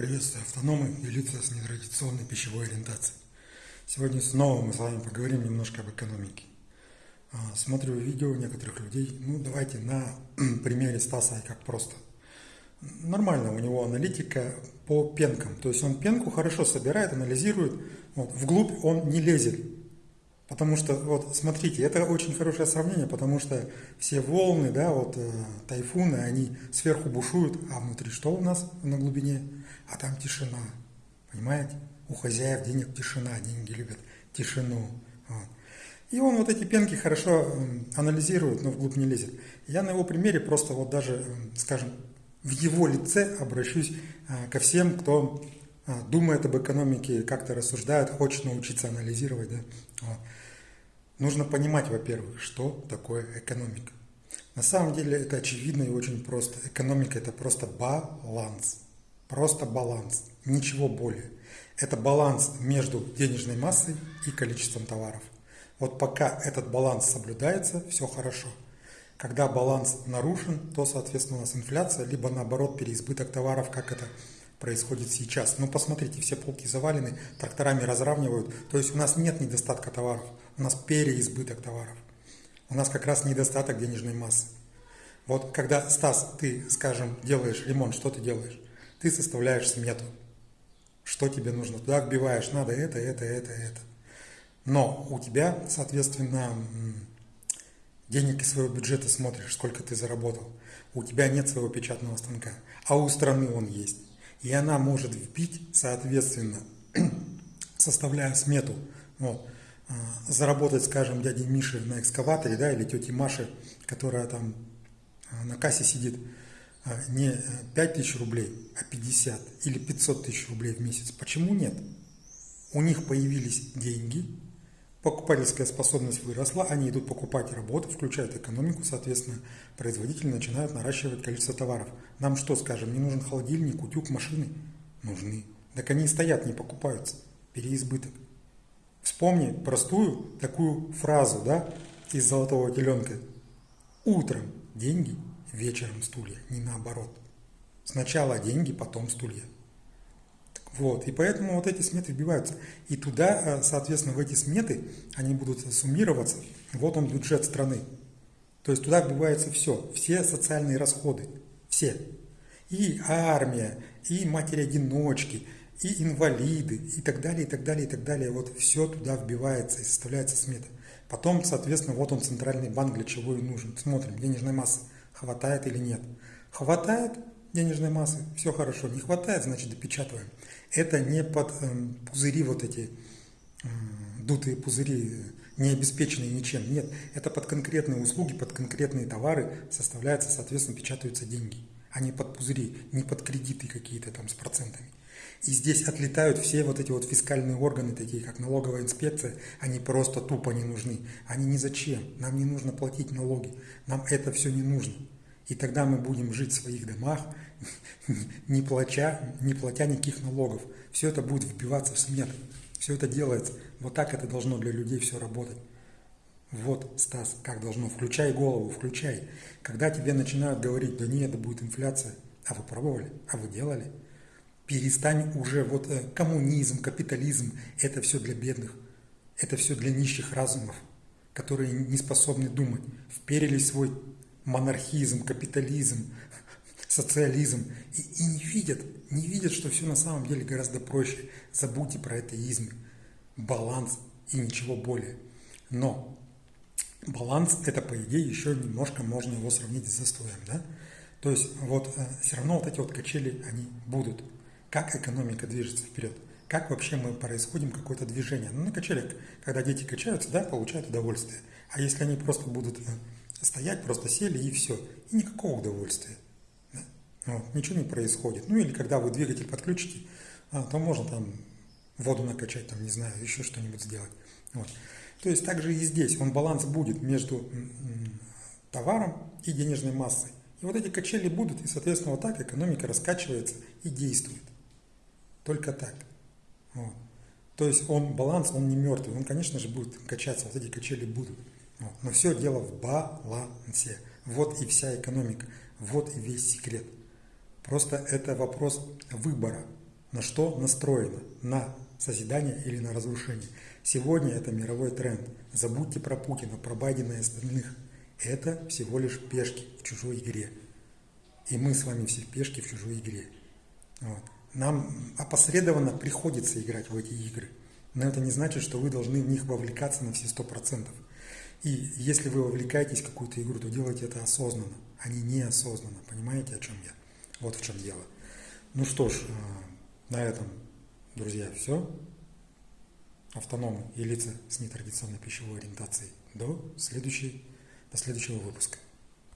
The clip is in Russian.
Приветствую автономы и лица с нетрадиционной пищевой ориентацией. Сегодня снова мы с вами поговорим немножко об экономике. А, смотрю видео некоторых людей. Ну, давайте на примере Стаса, как просто. Нормально у него аналитика по пенкам. То есть он пенку хорошо собирает, анализирует. Вот, вглубь он не лезет. Потому что, вот смотрите, это очень хорошее сравнение, потому что все волны, да, вот э, тайфуны, они сверху бушуют, а внутри что у нас на глубине? А там тишина, понимаете? У хозяев денег тишина, деньги любят тишину. Вот. И он вот эти пенки хорошо анализирует, но вглубь не лезет. Я на его примере просто вот даже, скажем, в его лице обращусь э, ко всем, кто э, думает об экономике, как-то рассуждает, хочет научиться анализировать. Да? Нужно понимать, во-первых, что такое экономика. На самом деле это очевидно и очень просто. Экономика это просто баланс. Просто баланс. Ничего более. Это баланс между денежной массой и количеством товаров. Вот пока этот баланс соблюдается, все хорошо. Когда баланс нарушен, то, соответственно, у нас инфляция, либо наоборот переизбыток товаров, как это происходит сейчас. Ну, посмотрите, все полки завалены, тракторами разравнивают. То есть у нас нет недостатка товаров, у нас переизбыток товаров. У нас как раз недостаток денежной массы. Вот когда, Стас, ты, скажем, делаешь ремонт, что ты делаешь? Ты составляешь смету. Что тебе нужно? Туда вбиваешь, надо это, это, это, это. Но у тебя, соответственно, денег из своего бюджета смотришь, сколько ты заработал. У тебя нет своего печатного станка, а у страны он есть. И она может вбить, соответственно, составляя смету, вот, а, заработать, скажем, дяде Мише на экскаваторе, да, или тете Маше, которая там а, на кассе сидит, а, не 5 тысяч рублей, а 50 или 500 тысяч рублей в месяц. Почему нет? У них появились деньги, покупательская способность выросла, они идут покупать работу, включают экономику, соответственно, производители начинают наращивать количество товаров. Нам что, скажем, не нужен холодильник, утюг, машины? Нужны. Так они стоят, не покупаются. Переизбыток. Вспомни простую такую фразу, да, из «Золотого теленка». Утром деньги, вечером стулья, не наоборот. Сначала деньги, потом стулья. Вот, и поэтому вот эти сметы вбиваются. И туда, э, соответственно, в эти сметы они будут суммироваться. Вот он бюджет страны. То есть туда вбивается все, все социальные расходы, все. И армия, и матери-одиночки, и инвалиды, и так далее, и так далее, и так далее. Вот все туда вбивается и составляется смета. Потом, соответственно, вот он центральный банк, для чего и нужен. Смотрим, денежной массы хватает или нет. Хватает, денежной массы, все хорошо. Не хватает, значит допечатываем. Это не под э, пузыри вот эти, э, дутые пузыри, не обеспеченные ничем. Нет, это под конкретные услуги, под конкретные товары составляются, соответственно, печатаются деньги. А не под пузыри, не под кредиты какие-то там с процентами. И здесь отлетают все вот эти вот фискальные органы, такие как налоговая инспекция, они просто тупо не нужны. Они ни зачем. Нам не нужно платить налоги. Нам это все не нужно. И тогда мы будем жить в своих домах, не платя, не платя никаких налогов. Все это будет вбиваться в смету. Все это делается. Вот так это должно для людей все работать. Вот, Стас, как должно. Включай голову, включай. Когда тебе начинают говорить, да нет, это будет инфляция. А вы пробовали? А вы делали? Перестань уже, вот э, коммунизм, капитализм, это все для бедных. Это все для нищих разумов, которые не способны думать. Вперились в свой монархизм, капитализм, социализм и, и не видят, не видят, что все на самом деле гораздо проще. Забудьте про атеизм, баланс и ничего более. Но баланс это по идее еще немножко можно его сравнить с застоем, да? То есть вот э, все равно вот эти вот качели, они будут. Как экономика движется вперед? Как вообще мы происходим какое-то движение? Ну, на качелях, когда дети качаются, да, получают удовольствие. А если они просто будут э, стоять, просто сели и все. И никакого удовольствия. Да? Вот, ничего не происходит. Ну или когда вы двигатель подключите, а, то можно там воду накачать, там, не знаю, еще что-нибудь сделать. Вот. То есть также и здесь он баланс будет между товаром и денежной массой. И вот эти качели будут, и, соответственно, вот так экономика раскачивается и действует. Только так. Вот. То есть он баланс, он не мертвый, он, конечно же, будет качаться, вот эти качели будут. Но все дело в балансе. Вот и вся экономика, вот и весь секрет. Просто это вопрос выбора. на что настроена? На созидание или на разрушение? Сегодня это мировой тренд. Забудьте про Путина, про Байдена и остальных. Это всего лишь пешки в чужой игре. И мы с вами все пешки в чужой игре. Вот. Нам опосредованно приходится играть в эти игры. Но это не значит, что вы должны в них вовлекаться на все сто процентов. И если вы вовлекаетесь в какую-то игру, то делайте это осознанно, а не неосознанно. Понимаете, о чем я? Вот в чем дело. Ну что ж, э, на этом, друзья, все. Автономы и лица с нетрадиционной пищевой ориентацией. До, следующей, до следующего выпуска.